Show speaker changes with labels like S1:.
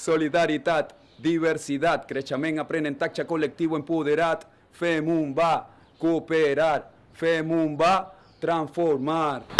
S1: solidaritat, diversidad, creixement, aprenentatge col·lectiu empoderat, fem un va, cooperar, femun va, transformar.